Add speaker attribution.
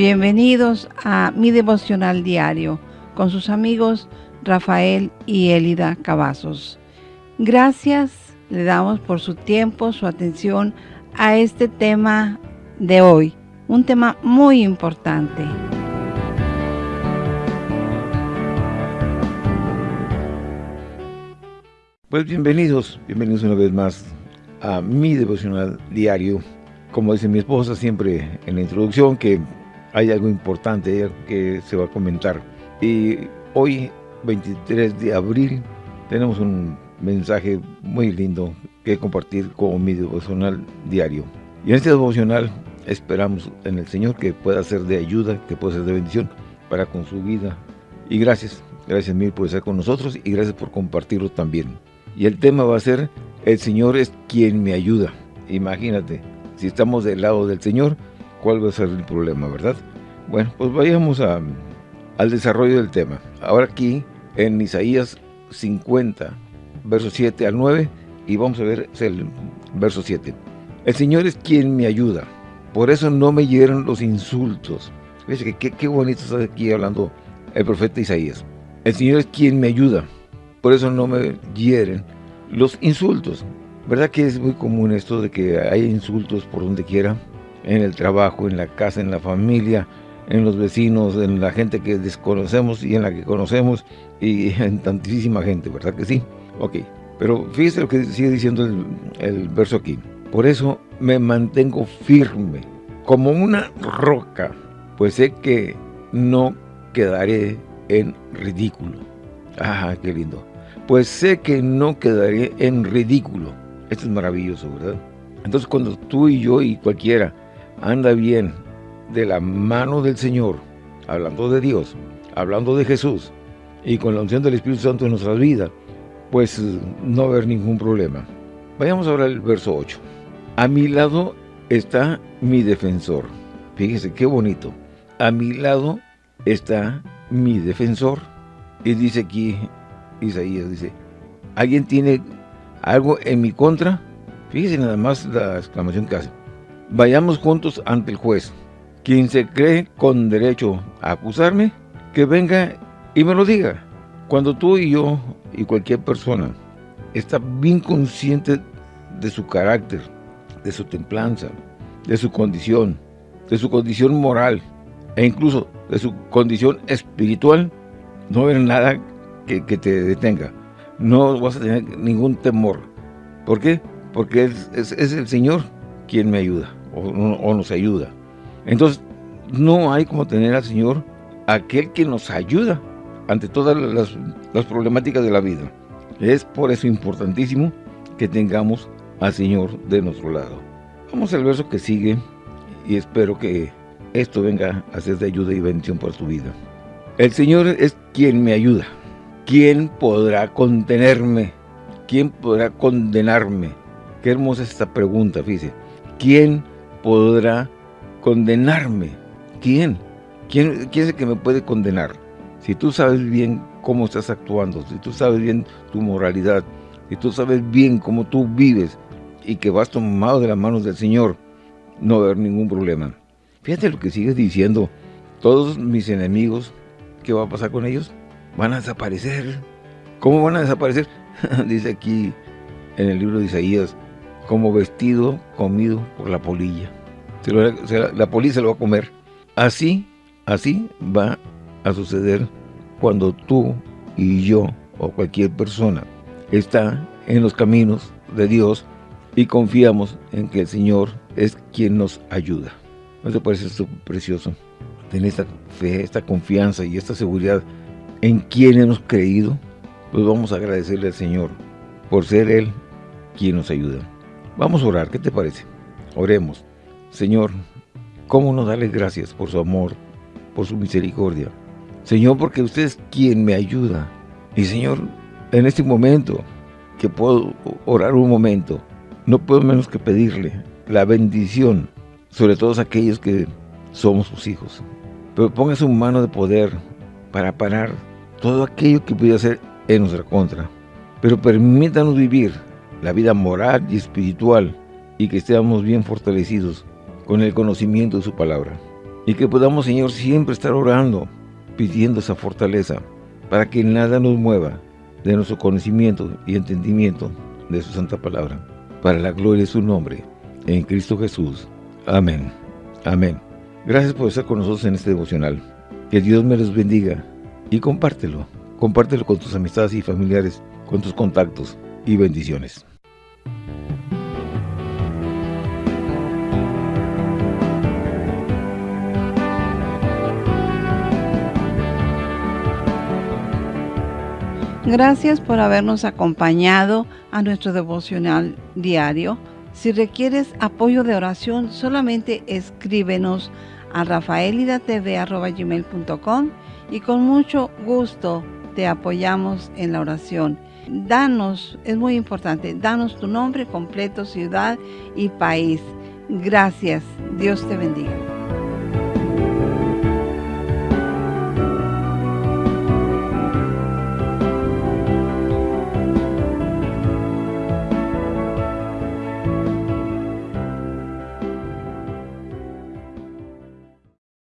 Speaker 1: Bienvenidos a mi devocional diario con sus amigos Rafael y Elida Cavazos. Gracias le damos por su tiempo, su atención a este tema de hoy, un tema muy importante.
Speaker 2: Pues bienvenidos, bienvenidos una vez más a mi devocional diario. Como dice mi esposa siempre en la introducción, que hay algo importante que se va a comentar. Y hoy, 23 de abril, tenemos un mensaje muy lindo que compartir con mi devocional diario. Y en este devocional esperamos en el Señor que pueda ser de ayuda, que pueda ser de bendición para con su vida. Y gracias, gracias mil por estar con nosotros y gracias por compartirlo también. Y el tema va a ser, el Señor es quien me ayuda. Imagínate, si estamos del lado del Señor, cuál va a ser el problema, ¿verdad? Bueno, pues vayamos al desarrollo del tema. Ahora aquí, en Isaías 50, versos 7 al 9, y vamos a ver el verso 7. El Señor es quien me ayuda, por eso no me hieren los insultos. Fíjate que qué, bonito está aquí hablando el profeta Isaías. El Señor es quien me ayuda, por eso no me hieren los insultos. ¿Verdad que es muy común esto de que hay insultos por donde quiera? en el trabajo, en la casa, en la familia, en los vecinos, en la gente que desconocemos y en la que conocemos y en tantísima gente, ¿verdad que sí? Ok, pero fíjese lo que sigue diciendo el, el verso aquí. Por eso me mantengo firme, como una roca, pues sé que no quedaré en ridículo. Ah, qué lindo. Pues sé que no quedaré en ridículo. Esto es maravilloso, ¿verdad? Entonces cuando tú y yo y cualquiera anda bien de la mano del Señor, hablando de Dios, hablando de Jesús, y con la unción del Espíritu Santo en nuestras vidas, pues no haber ningún problema. Vayamos ahora al verso 8. A mi lado está mi defensor. Fíjese qué bonito. A mi lado está mi defensor. Y dice aquí Isaías, dice, ¿alguien tiene algo en mi contra? Fíjese nada más la exclamación que hace. Vayamos juntos ante el juez. Quien se cree con derecho a acusarme, que venga y me lo diga. Cuando tú y yo y cualquier persona está bien consciente de su carácter, de su templanza, de su condición, de su condición moral e incluso de su condición espiritual, no haber nada que, te detenga. No vas a tener ningún temor. ¿Por qué? Porque es el Señor quien me ayuda o, nos ayuda. Entonces, no hay como tener al Señor, aquel que nos ayuda ante todas las, problemáticas de la vida. Es por eso importantísimo que tengamos al Señor de nuestro lado. Vamos al verso que sigue y espero que esto venga a ser de ayuda y bendición para tu vida. El Señor es quien me ayuda. ¿Quién podrá contenerme? ¿Quién podrá condenarme? Qué hermosa es esta pregunta, fíjese. ¿Quién podrá condenarme. ¿Quién? ¿Quién, ¿Quién es el que me puede condenar? Si tú sabes bien cómo estás actuando, si tú sabes bien tu moralidad, si tú sabes bien cómo tú vives y que vas tomado de las manos del Señor, no va a haber ningún problema. Fíjate lo que sigues diciendo. Todos mis enemigos, ¿qué va a pasar con ellos? Van a desaparecer. ¿Cómo van a desaparecer? Dice aquí en el libro de Isaías, como vestido comido por la polilla. La polilla se lo va a comer. Así, así va a suceder cuando tú y yo o cualquier persona está en los caminos de Dios y confiamos en que el Señor es quien nos ayuda. ¿No te parece esto precioso? Tener esta fe, esta confianza y esta seguridad en quien hemos creído, pues vamos a agradecerle al Señor por ser Él quien nos ayuda. Vamos a orar, ¿qué te parece? Oremos. Señor, ¿cómo no darle gracias por su amor, por su misericordia? Señor, porque usted es quien me ayuda. Y Señor, en este momento, que puedo orar un momento, no puedo menos que pedirle la bendición sobre todos aquellos que somos sus hijos. Pero ponga su mano de poder para parar todo aquello que pudiera ser en nuestra contra. Pero permítanos vivir la vida moral y espiritual y que estemos bien fortalecidos con el conocimiento de su palabra. Y que podamos, Señor, siempre estar orando, pidiendo esa fortaleza, para que nada nos mueva de nuestro conocimiento y entendimiento de su santa palabra, para la gloria de su nombre, en Cristo Jesús. Amén. Amén. Gracias por estar con nosotros en este devocional. Que Dios me los bendiga y compártelo. Compártelo con tus amistades y familiares, con tus contactos y bendiciones.
Speaker 1: Gracias por habernos acompañado a nuestro devocional diario. Si requieres apoyo de oración, solamente escríbenos a rafaelidatv.com y con mucho gusto te apoyamos en la oración. Danos, es muy importante, danos tu nombre completo, ciudad y país. Gracias. Dios te bendiga.